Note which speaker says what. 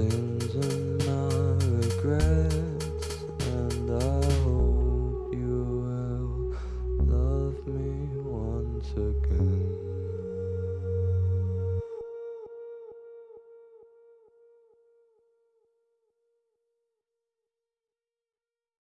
Speaker 1: sins and my regrets And I hope you will love me once again.